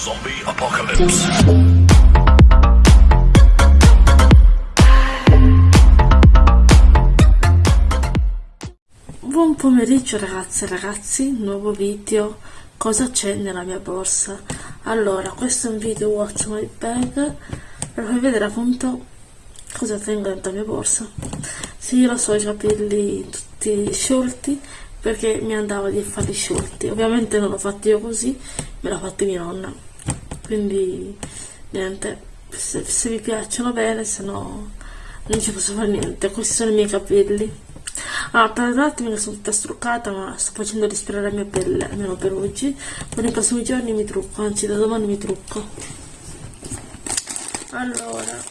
Zombie Apocalypse. Buon pomeriggio ragazze e ragazzi, nuovo video, cosa c'è nella mia borsa? Allora, questo è un video watch my bag per farvi vedere appunto cosa tengo dentro la mia borsa. Sì, lo so, i capelli tutti sciolti perché mi andava di farli sciolti. Ovviamente non l'ho fatto io così, me l'ha fatto mia nonna. Quindi niente, se, se vi piacciono bene, se no non ci posso fare niente. Questi sono i miei capelli. Ah, tra l'altro mi sono tutta struccata, ma sto facendo respirare la mia pelle, almeno per oggi. Ma nei prossimi giorni mi trucco, anzi da domani mi trucco. Allora,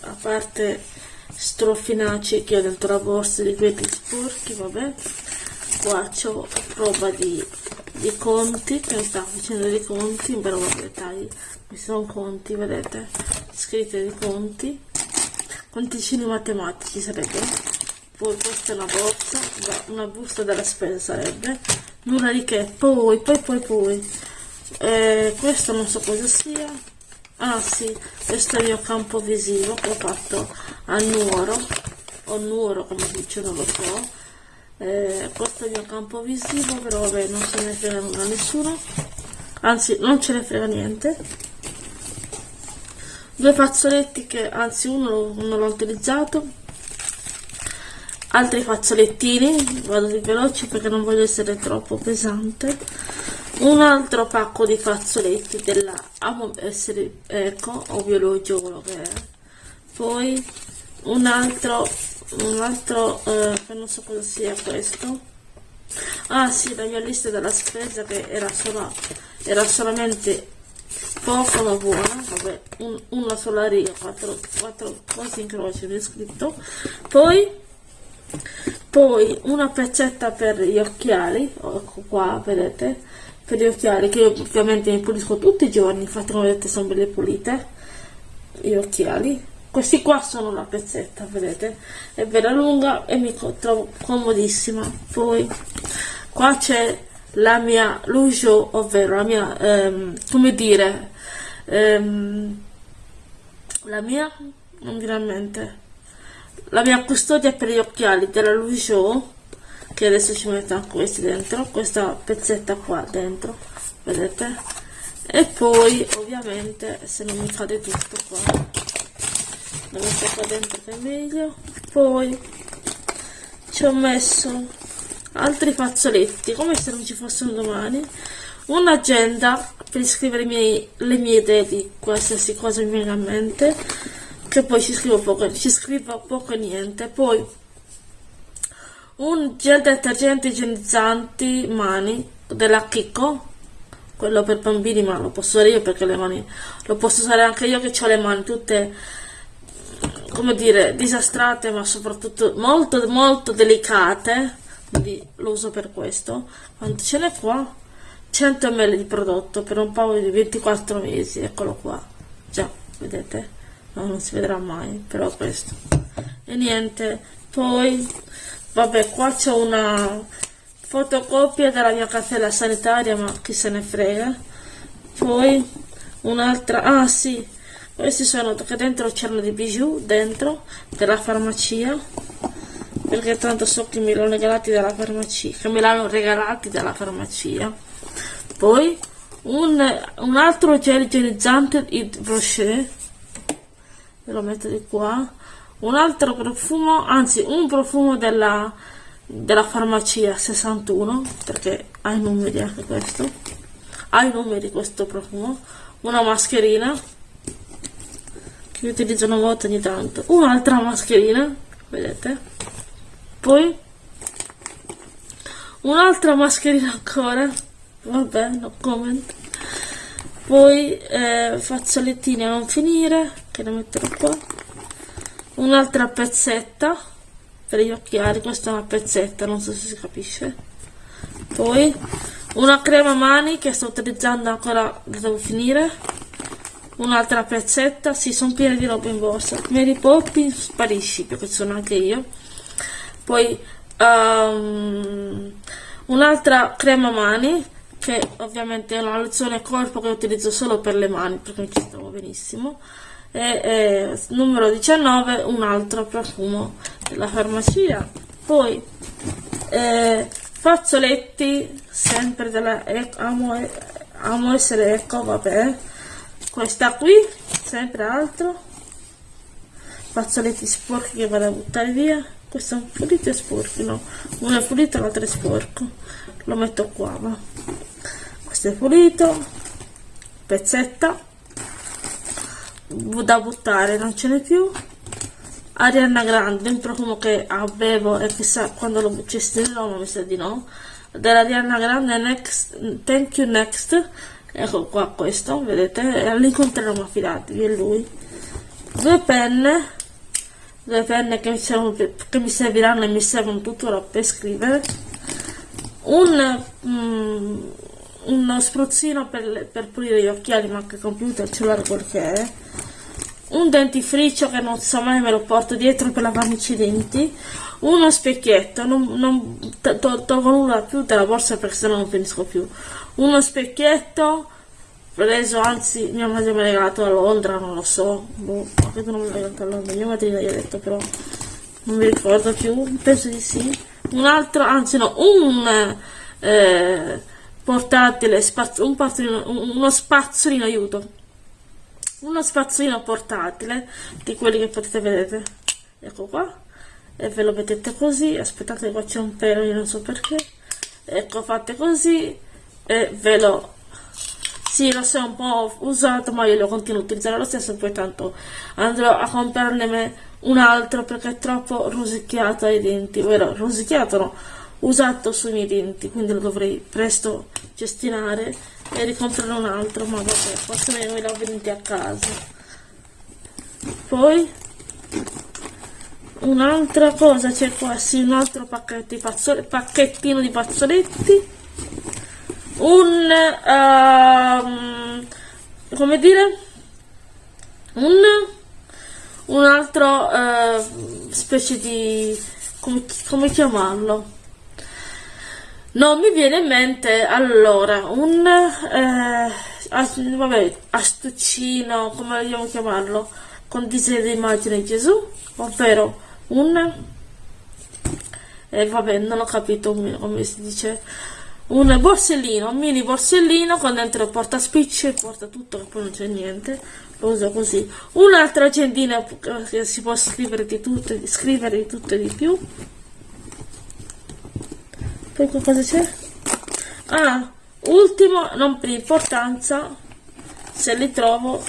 a parte strofinacci che ho dentro la borsa di quelli sporchi, vabbè, qua c'ho roba di, di conti, che mi sta facendo dei conti, però vabbè dai, mi sono conti, vedete, scritte di conti, conticini matematici sarebbero poi questa è una borsa una busta della spesa sarebbe. Nulla di che? Poi poi poi poi. Eh, questo non so cosa sia. Ah sì questo è il mio campo visivo che ho fatto a Nuoro o Nuoro come dice non lo so eh, è il mio campo visivo però vabbè non se ne frega nulla a nessuno. Anzi non ce ne frega niente. Due fazzoletti che anzi uno non l'ho utilizzato. Altri fazzolettini vado di veloce perché non voglio essere troppo pesante. Un altro pacco di fazzoletti della amo essere eco o biologico quello che è. Poi un altro un altro eh, non so cosa sia questo. Ah sì la mia lista della spesa che era solo era solamente poco ma buona. Vabbè un, una sola riga quattro, quattro cose in croce ho scritto. Poi poi una pezzetta per gli occhiali ecco qua vedete per gli occhiali che io ovviamente mi pulisco tutti i giorni infatti come vedete sono belle pulite gli occhiali questi qua sono la pezzetta vedete? È bella lunga e mi trovo comodissima. Poi qua c'è la mia lujo ovvero la mia ehm, come dire ehm, la mia non viene la mia custodia per gli occhiali della Louis che adesso ci metto questi dentro questa pezzetta qua dentro vedete? E poi ovviamente se non mi cade tutto qua lo metto qua dentro che è meglio. Poi ci ho messo altri fazzoletti come se non ci fossero domani. Un'agenda per scrivere miei, le mie idee di qualsiasi cosa mi viene a mente che poi ci scrivo poco, ci scrivo poco e niente, poi un gel detergente igienizzanti mani della Kiko, quello per bambini ma lo posso usare io perché le mani, lo posso usare anche io che ho le mani tutte, come dire, disastrate ma soprattutto molto molto delicate, quindi lo uso per questo, quanto ce n'è qua? 100 ml di prodotto per un paio di 24 mesi, eccolo qua, già, vedete? no, non si vedrà mai però questo. E niente poi vabbè qua c'è una fotocopia della mia cartella sanitaria ma chi se ne frega. Poi un'altra ah sì questi sono che dentro c'erano dei bijou dentro della farmacia perché tanto so che me l'hanno regalati dalla farmacia che me l'hanno regalati dalla farmacia. Poi un, un altro gel igienizzante brochet ve lo metto di qua. Un altro profumo anzi un profumo della, della farmacia 61 perché ha i numeri anche questo. Ha i numeri questo profumo. Una mascherina che utilizzo una volta ogni tanto. Un'altra mascherina vedete? Poi un'altra mascherina ancora. Vabbè no comment. Poi eh, fazzolettini a non finire che ne metterò qua. Un'altra pezzetta per gli occhiali questa è una pezzetta non so se si capisce. Poi una crema mani che sto utilizzando ancora la devo finire un'altra pezzetta si sì, sono piene di roba in borsa. Mary Poppins sparisci perché sono anche io. Poi um, un'altra crema mani che ovviamente è una lozione corpo che utilizzo solo per le mani perché mi ci trovo benissimo. E, e numero 19 un altro profumo della farmacia. Poi eh, fazzoletti sempre della amo, amo essere ecco vabbè questa qui sempre altro. Fazzoletti sporchi che vado a buttare via. Questo è un pulito e sporco no. Uno è pulito l'altro è sporco. Lo metto qua va. Questo è pulito. Pezzetta. Da buttare non ce n'è più. Ariana Grande un profumo che avevo e chissà quando lo cestinerò ma mi sa di no. Della Ariana Grande Next Thank You Next ecco qua questo vedete? L'incontreremo affidatevi è lui. Due penne due penne che mi, servono, che mi serviranno e mi servono tuttora per scrivere. Un, mm, uno spruzzino per, per, pulire gli occhiali ma anche il computer, il cellulare quel che è. Un dentifricio che non so mai me lo porto dietro per lavarmici i denti uno specchietto non, non to, to, tolgo nulla più dalla borsa perché sennò non finisco più. Uno specchietto preso, anzi mia madre mi ha regalato a Londra, non lo so, boh, credo non mi ha regalato a Londra, mia madre gli ha detto però, non mi ricordo più, penso di sì. Un altro, anzi no, un eh, portatile, spaz un uno spazzolino, aiuto, uno spazzolino portatile, di quelli che potete vedere, ecco qua, e ve lo mettete così, aspettate qua c'è un pelo, io non so perché, ecco fate così, e ve lo sì, lo so, un po' usato, ma io lo continuo a utilizzare lo stesso, poi tanto andrò a comprarne un altro perché è troppo rosicchiato ai denti, vero? Rosicchiato no, usato sui miei denti, quindi lo dovrei presto gestinare e ricomprare un altro, ma vabbè, forse me l'ho venuti a casa. Poi un'altra cosa c'è qua, sì, un altro di pacchettino di fazzoletti. Un uh, come dire? Un un altro uh, specie di come, come chiamarlo? Non mi viene in mente allora un eh, vabbè, astuccino come vogliamo chiamarlo? Con disegno di immagine Gesù ovvero un eh, vabbè non ho capito come, si dice un borsellino, un mini borsellino con dentro porta spicci, porta tutto che poi non c'è niente, lo uso così. Un'altra agendina che si può scrivere di tutto, scrivere di tutto e di più. Poi cosa c'è? Ah, ultimo, non per importanza, se li trovo,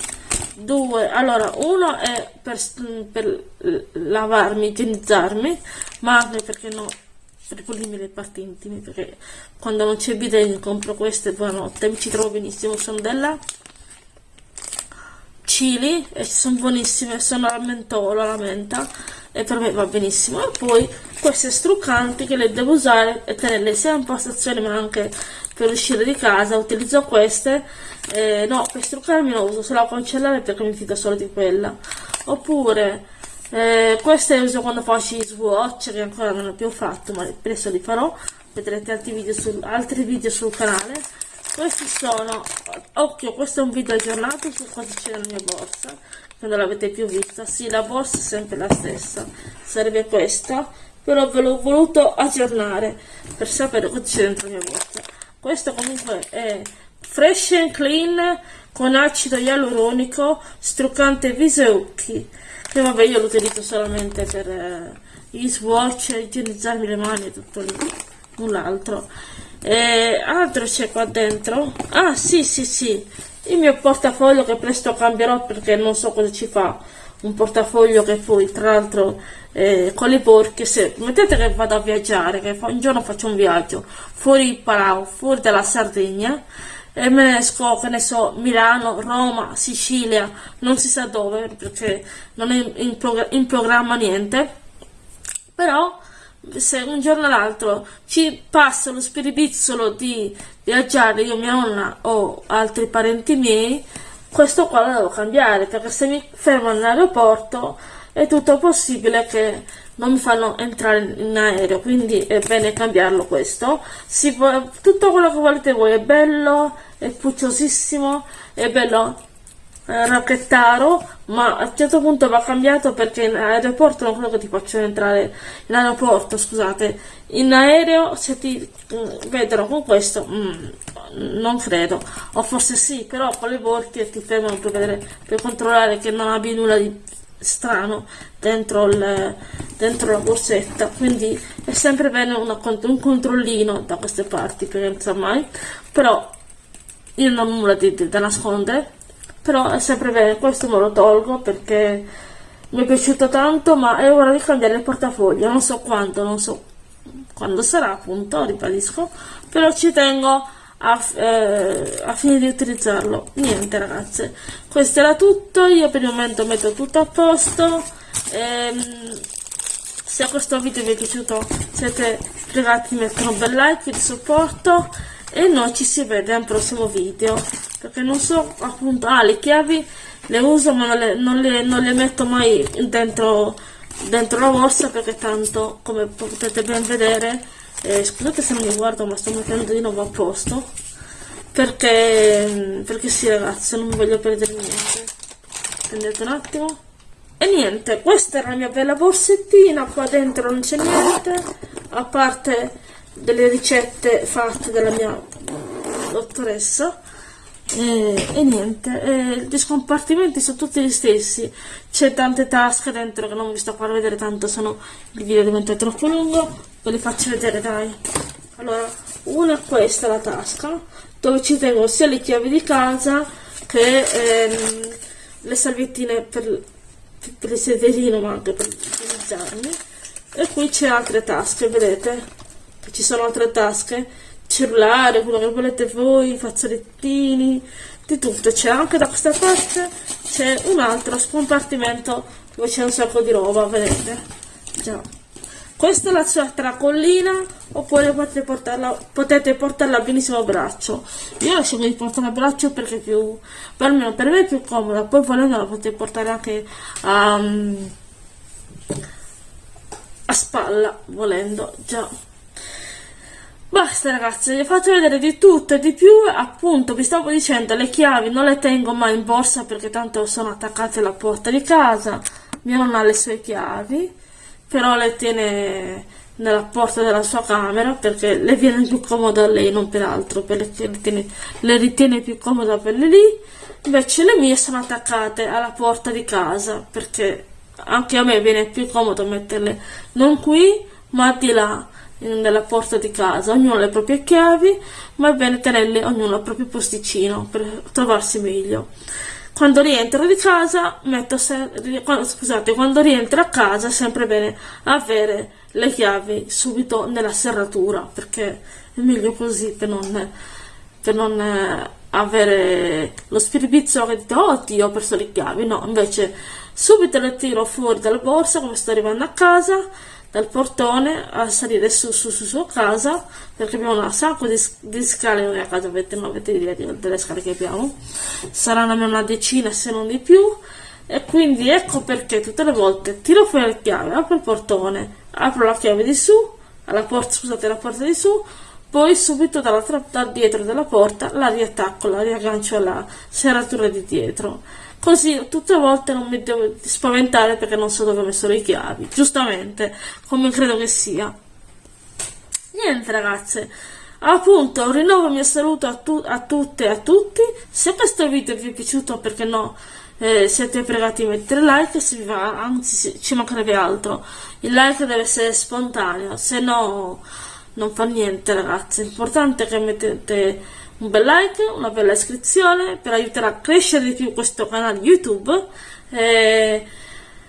due. Allora, uno è per, per lavarmi, igienizzarmi, ma anche perché no per pulirmi le parti intime perché quando non c'è bidet compro queste buonanotte mi ci trovo benissimo sono della chili e sono buonissime sono al mentolo alla menta e per me va benissimo e poi queste struccanti che le devo usare e tenerle sia in postazione ma anche per uscire di casa utilizzo queste eh, no per struccarmi non uso solo a cancellare perché mi fido solo di quella. Oppure eh, queste le uso quando faccio i swatch che ancora non ho più fatto ma presto li farò. Vedrete altri video, sul, altri video sul canale. Questi sono occhio questo è un video aggiornato su cosa c'è nella mia borsa che non l'avete più vista. Sì la borsa è sempre la stessa sarebbe questa però ve l'ho voluto aggiornare per sapere cosa c'è dentro la mia borsa questo comunque è fresh and clean con acido ialuronico struccante viso e occhi che vabbè io lo utilizzo solamente per eh, gli swatch, igienizzarmi le mani e tutto lì, null'altro. E altro c'è qua dentro? Ah sì sì sì, il mio portafoglio che presto cambierò perché non so cosa ci fa un portafoglio che poi tra l'altro eh, con le porche se mettete che vado a viaggiare che un giorno faccio un viaggio fuori il Palau fuori dalla Sardegna e me ne esco, che ne so, Milano, Roma, Sicilia, non si sa dove, perché non è in, prog in programma niente, però se un giorno o l'altro ci passa lo spiribizzolo di viaggiare io, mia nonna o altri parenti miei, questo qua lo devo cambiare, perché se mi fermo all'aeroporto è tutto possibile che non mi fanno entrare in aereo quindi è bene cambiarlo questo. Si può, tutto quello che volete voi è bello è pucciosissimo è bello eh, racchettaro ma a un certo punto va cambiato perché in aeroporto non credo che ti facciano entrare in aeroporto scusate. In aereo se ti mm, vedono con questo mm, non credo. O forse sì però con le volte ti fermano per vedere per controllare che non abbia nulla di strano dentro, il, dentro la borsetta. Quindi è sempre bene una, un controllino da queste parti perché non mai però io non ho nulla di, di, da nascondere però è sempre bene questo me lo tolgo perché mi è piaciuto tanto ma è ora di cambiare il portafoglio. Non so quando non so quando sarà appunto ribadisco. Però ci tengo a, eh, a fine di utilizzarlo. Niente ragazze. Questo era tutto. Io per il momento metto tutto a posto. Ehm, se questo video vi è piaciuto siete pregati di mettere un bel like di supporto e noi ci si vede al prossimo video perché non so appunto ah le chiavi le uso ma non le, non le, non le metto mai dentro dentro la borsa perché tanto come potete ben vedere eh, scusate se non mi guardo ma sto mettendo di nuovo a posto perché perché sì ragazzi non voglio perdere niente. Prendete un attimo. E niente questa era la mia bella borsettina qua dentro non c'è niente a parte delle ricette fatte dalla mia dottoressa. E, e niente e gli scompartimenti sono tutti gli stessi. C'è tante tasche dentro che non vi sto a far vedere tanto se no il video diventa troppo lungo. Ve le faccio vedere dai. Allora una è questa la tasca dove ci tengo sia le chiavi di casa che ehm, le salviettine per, per il sederino ma anche per utilizzarmi e qui c'è altre tasche vedete ci sono altre tasche, cellulare, quello che volete voi, fazzolettini, di tutto. C'è anche da questa parte, c'è un altro scompartimento dove c'è un sacco di roba, vedete? Già. Questa è la sua tracollina, oppure potete portarla, potete portarla benissimo a braccio. Io la scelgo di portarla a braccio perché è più, per me, per me è più comoda, poi volendo la potete portare anche a, a spalla, volendo, già. Basta ragazzi, vi fatto vedere di tutto e di più, appunto vi stavo dicendo le chiavi non le tengo mai in borsa perché tanto sono attaccate alla porta di casa, mia nonna ha le sue chiavi, però le tiene nella porta della sua camera perché le viene più comodo a lei, non per altro, perché le, tiene, le ritiene più comoda per lì, invece le mie sono attaccate alla porta di casa perché anche a me viene più comodo metterle non qui ma di là nella porta di casa, ognuno ha le proprie chiavi, ma è bene tenerle ognuno al proprio posticino per trovarsi meglio. Quando rientro di casa, metto se, scusate, quando rientro a casa è sempre bene avere le chiavi subito nella serratura, perché è meglio così per non, per non eh, avere lo spiribizzo che dite, oh Dio, ho perso le chiavi, no, invece subito le tiro fuori dalla borsa come sto arrivando a casa, dal portone a salire su su su, su casa perché abbiamo un sacco di, di scale noi a casa avete, non avete idea delle scale che abbiamo. Saranno almeno una decina se non di più. E quindi ecco perché tutte le volte tiro fuori la chiave apro il portone apro la chiave di su alla porta scusate la porta di su poi subito dall'altra da dietro della porta la riattacco la riaggancio alla serratura di dietro Così tutte le volte non mi devo spaventare perché non so dove ho messo le chiavi. Giustamente, come credo che sia. Niente ragazze, appunto rinnovo il mio saluto a, tu a tutte e a tutti. Se questo video vi è piaciuto, perché no, eh, siete pregati di mettere like, se vi va, anzi ci mancherebbe altro. Il like deve essere spontaneo, se no non fa niente ragazzi. L'importante è che mettete un bel like, una bella iscrizione per aiutare a crescere di più questo canale YouTube. E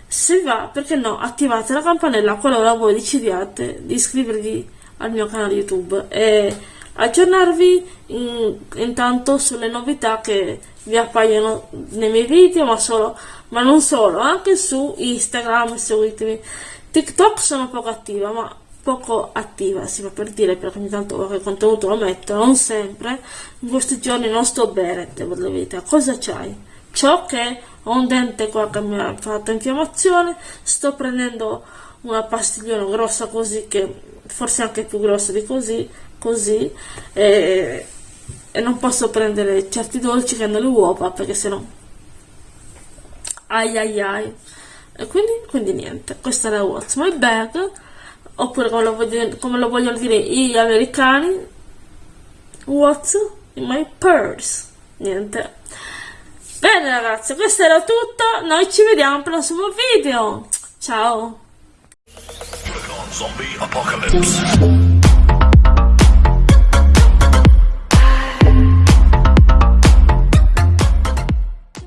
se va, perché no, attivate la campanella qualora voi decidiate di iscrivervi al mio canale YouTube e aggiornarvi in, intanto sulle novità che vi appaiono nei miei video, ma, solo, ma non solo, anche su Instagram, seguitemi. TikTok sono poco attiva, ma poco attiva, si fa per dire, perché ogni tanto qualche contenuto lo metto, non sempre, in questi giorni non sto bene, devo dire la verità. Cosa c'hai? ciò che ho un dente qua che mi ha fatto infiammazione, sto prendendo una pastigliona grossa così che forse anche più grossa di così, così e, e non posso prendere certi dolci che hanno le uova perché sennò ai ai ai e quindi, quindi niente, questa la What's My Bag oppure come lo, vogliono, come lo vogliono dire gli americani What's in my purse? Niente. Bene ragazzi questo era tutto. Noi ci vediamo al prossimo video. Ciao.